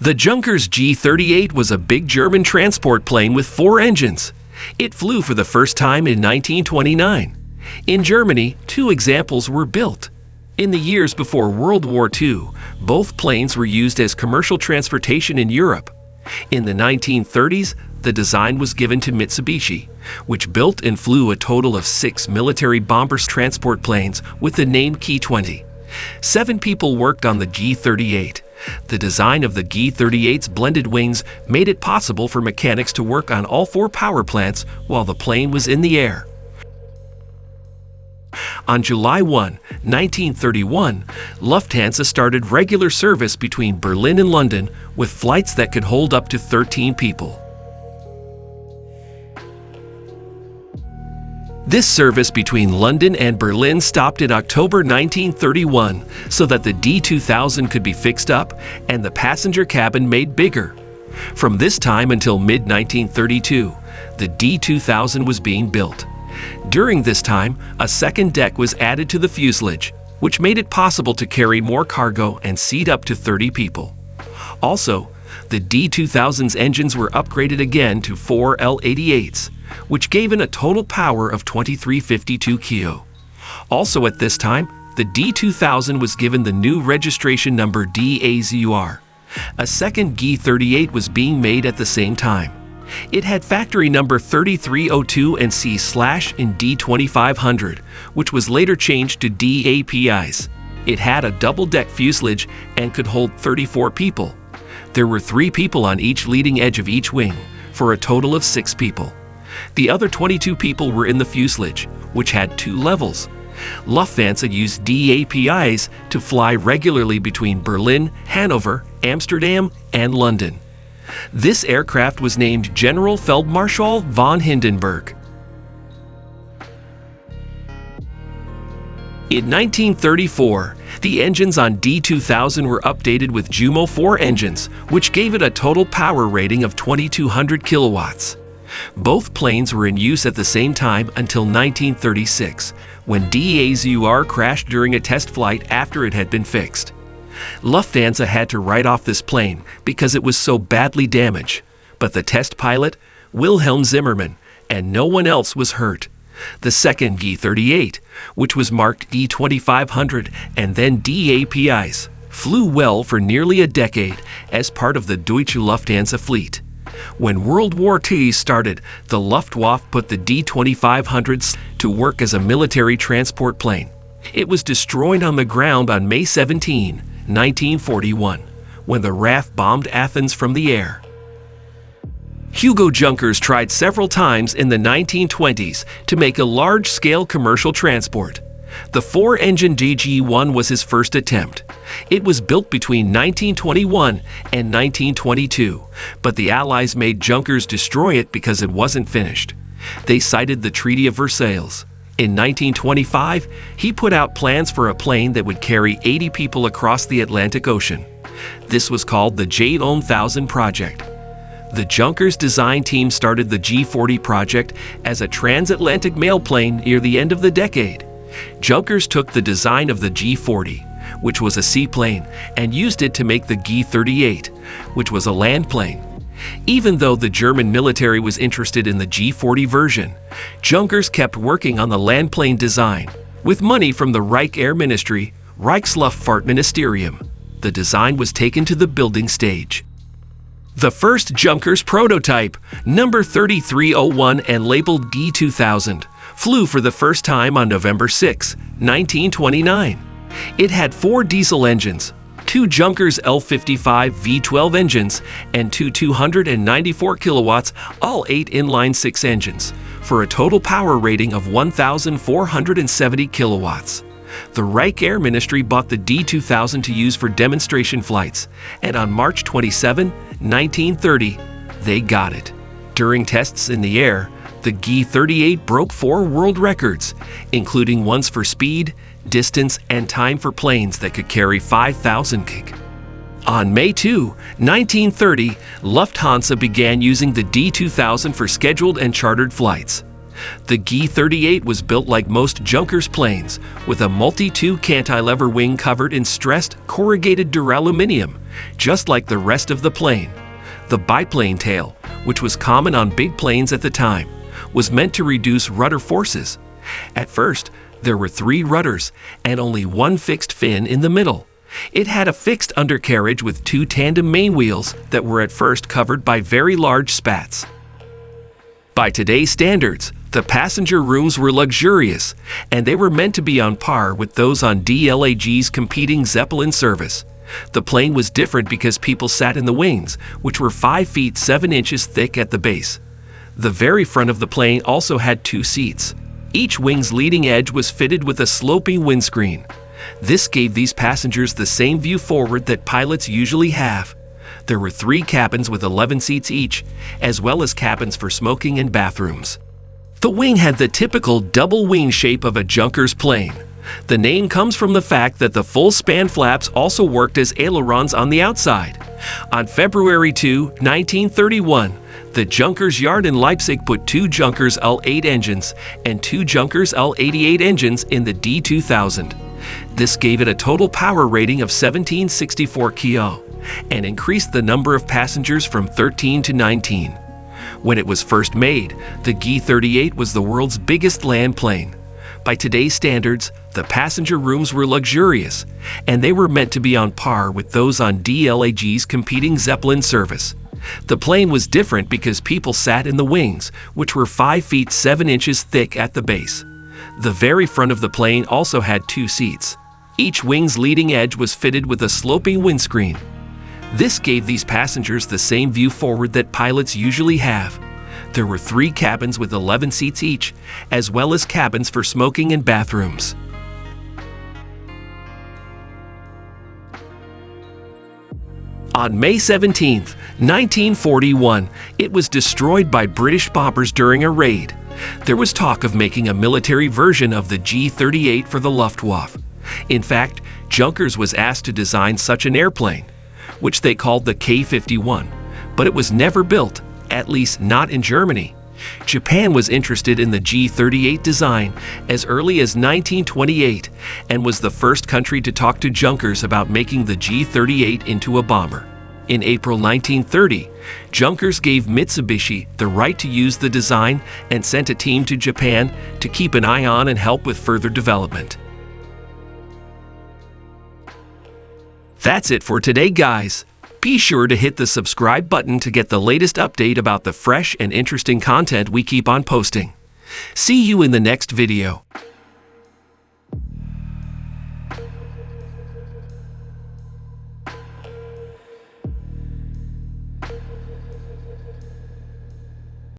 The Junkers G-38 was a big German transport plane with four engines. It flew for the first time in 1929. In Germany, two examples were built. In the years before World War II, both planes were used as commercial transportation in Europe. In the 1930s, the design was given to Mitsubishi, which built and flew a total of six military bombers transport planes with the name Ki-20. Seven people worked on the G-38. The design of the G-38's blended wings made it possible for mechanics to work on all four power plants while the plane was in the air. On July 1, 1931, Lufthansa started regular service between Berlin and London with flights that could hold up to 13 people. This service between London and Berlin stopped in October 1931 so that the D2000 could be fixed up and the passenger cabin made bigger. From this time until mid-1932, the D2000 was being built. During this time, a second deck was added to the fuselage, which made it possible to carry more cargo and seat up to 30 people. Also, the D2000's engines were upgraded again to four L88s, which gave it a total power of 2352 kilo. Also at this time, the D2000 was given the new registration number DAZUR. A second G38 was being made at the same time. It had factory number 3302 and C slash in D2500, which was later changed to DAPIs. It had a double-deck fuselage and could hold 34 people. There were three people on each leading edge of each wing, for a total of six people. The other 22 people were in the fuselage, which had two levels. Lufthansa used DAPIs to fly regularly between Berlin, Hanover, Amsterdam, and London. This aircraft was named General Feldmarschall von Hindenburg. In 1934, the engines on D2000 were updated with Jumo 4 engines, which gave it a total power rating of 2200 kilowatts. Both planes were in use at the same time until 1936, when DAZUR crashed during a test flight after it had been fixed. Lufthansa had to write off this plane because it was so badly damaged, but the test pilot, Wilhelm Zimmermann, and no one else was hurt. The second G-38, which was marked D-2500 and then DAPIs, flew well for nearly a decade as part of the Deutsche Lufthansa fleet. When World War II started, the Luftwaffe put the D-2500s to work as a military transport plane. It was destroyed on the ground on May 17, 1941, when the RAF bombed Athens from the air. Hugo Junkers tried several times in the 1920s to make a large-scale commercial transport. The four-engine DG-1 was his first attempt. It was built between 1921 and 1922, but the Allies made Junkers destroy it because it wasn't finished. They cited the Treaty of Versailles. In 1925, he put out plans for a plane that would carry 80 people across the Atlantic Ocean. This was called the J-1000 project. The Junkers design team started the G40 project as a transatlantic mail plane near the end of the decade. Junkers took the design of the G40, which was a seaplane, and used it to make the G38, which was a land plane. Even though the German military was interested in the G40 version, Junkers kept working on the land plane design. With money from the Reich Air Ministry, Reichsluftfahrtministerium, the design was taken to the building stage. The first Junkers prototype, number 3301 and labeled D2000, flew for the first time on November 6, 1929. It had four diesel engines, two Junkers L55 V12 engines, and two 294 kilowatts, L8 inline six engines, for a total power rating of 1,470 kilowatts. The Reich Air Ministry bought the D2000 to use for demonstration flights, and on March 27, 1930, they got it. During tests in the air, the G38 broke four world records, including ones for speed, distance, and time for planes that could carry 5,000 kg. On May 2, 1930, Lufthansa began using the D2000 for scheduled and chartered flights. The G-38 was built like most Junkers planes, with a multi-two cantilever wing covered in stressed, corrugated duraluminum, just like the rest of the plane. The biplane tail, which was common on big planes at the time, was meant to reduce rudder forces. At first, there were three rudders and only one fixed fin in the middle. It had a fixed undercarriage with two tandem main wheels that were at first covered by very large spats. By today's standards, the passenger rooms were luxurious, and they were meant to be on par with those on DELAG's competing Zeppelin service. The plane was different because people sat in the wings, which were 5 feet 7 inches thick at the base. The very front of the plane also had two seats. Each wing's leading edge was fitted with a sloping windscreen. This gave these passengers the same view forward that pilots usually have. There were three cabins with 11 seats each, as well as cabins for smoking and bathrooms. The wing had the typical double wing shape of a Junkers plane. The name comes from the fact that the full span flaps also worked as ailerons on the outside. On February 2, 1931, the Junkers yard in Leipzig put two Junkers L8 engines and two Junkers L88 engines in the D2000. This gave it a total power rating of 1764 kilo and increased the number of passengers from 13 to 19. When it was first made, the G38 was the world's biggest land plane. By today's standards, the passenger rooms were luxurious, and they were meant to be on par with those on DELAG's competing Zeppelin service. The plane was different because people sat in the wings, which were 5 feet 7 inches thick at the base. The very front of the plane also had two seats. Each wing's leading edge was fitted with a sloping windscreen. This gave these passengers the same view forward that pilots usually have. There were three cabins with 11 seats each, as well as cabins for smoking and bathrooms. On May 17, 1941, it was destroyed by British bombers during a raid. There was talk of making a military version of the G-38 for the Luftwaffe. In fact, Junkers was asked to design such an airplane, which they called the K-51, but it was never built, at least not in Germany. Japan was interested in the G38 design as early as 1928 and was the first country to talk to Junkers about making the G38 into a bomber. In April 1930, Junkers gave Mitsubishi the right to use the design and sent a team to Japan to keep an eye on and help with further development. That's it for today, guys. Be sure to hit the subscribe button to get the latest update about the fresh and interesting content we keep on posting. See you in the next video.